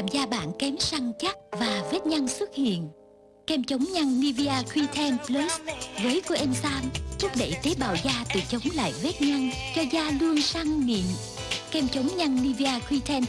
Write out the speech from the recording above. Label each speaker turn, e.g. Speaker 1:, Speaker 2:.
Speaker 1: làm da bạn kém săn chắc và vết nhăn xuất hiện. Kem chống nhăn Nivea Q10 Plus với coenzyme thúc đẩy tế bào da tự chống lại vết nhăn cho da luôn săn mịn. Kem chống nhăn Nivea Q10